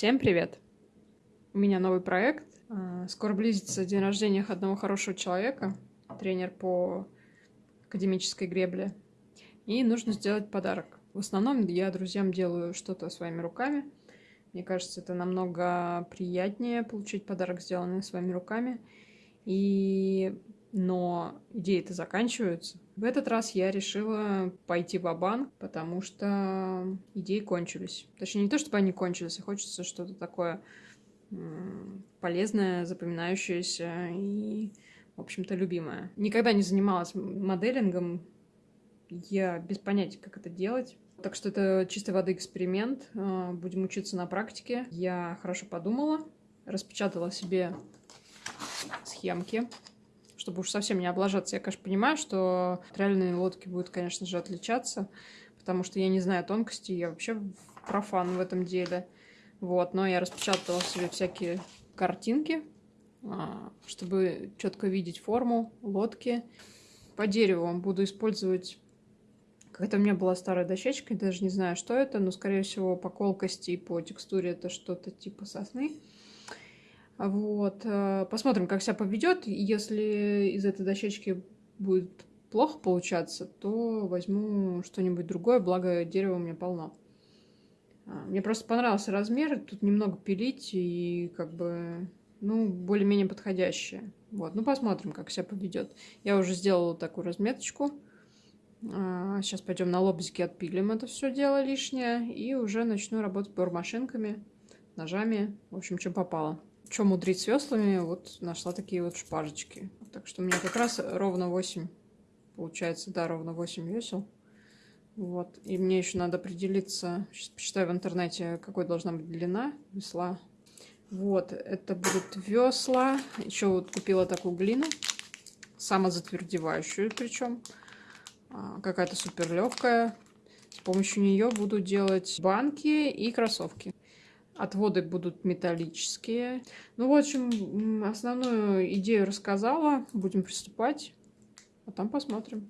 Всем привет! У меня новый проект. А, скоро близится день рождения одного хорошего человека, тренер по академической гребле. И нужно сделать подарок. В основном я друзьям делаю что-то своими руками. Мне кажется, это намного приятнее получить подарок, сделанный своими руками. И но идеи-то заканчиваются. В этот раз я решила пойти в банк потому что идеи кончились. Точнее, не то, чтобы они кончились, а хочется что-то такое полезное, запоминающееся и, в общем-то, любимое. Никогда не занималась моделингом, я без понятия, как это делать. Так что это чистой воды эксперимент. А, будем учиться на практике. Я хорошо подумала, распечатала себе схемки чтобы уж совсем не облажаться. Я, конечно, понимаю, что реальные лодки будут, конечно же, отличаться, потому что я не знаю тонкостей, я вообще профан в этом деле. Вот, но я распечатала себе всякие картинки, а, чтобы четко видеть форму лодки. По дереву буду использовать... Какая-то у меня была старая дощечка, даже не знаю, что это, но, скорее всего, по колкости и по текстуре это что-то типа сосны. Вот. Э, посмотрим, как себя поведет. Если из этой дощечки будет плохо получаться, то возьму что-нибудь другое, благо дерева у меня полно. А, мне просто понравился размер, тут немного пилить и как бы, ну, более-менее подходящее. Вот, ну посмотрим, как себя поведет. Я уже сделала такую разметочку. Сейчас а, пойдем на лобзике отпилим это все дело лишнее и уже начну работать бормашинками, ножами, в общем, чем попало. Что мудрить с веслами, вот нашла такие вот шпажечки. Так что у меня как раз ровно 8, получается, да, ровно 8 весел. Вот. И мне еще надо определиться, сейчас почитаю в интернете, какой должна быть длина весла. Вот, это будут весла. Еще вот купила такую глину, самозатвердевающую причем. А, какая-то супер легкая. С помощью нее буду делать банки и кроссовки. Отводы будут металлические. Ну, в общем, основную идею рассказала. Будем приступать. А там посмотрим.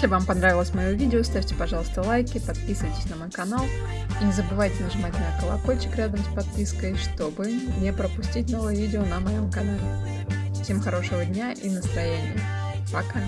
Если вам понравилось мое видео, ставьте, пожалуйста, лайки, подписывайтесь на мой канал и не забывайте нажимать на колокольчик рядом с подпиской, чтобы не пропустить новые видео на моем канале. Всем хорошего дня и настроения. Пока!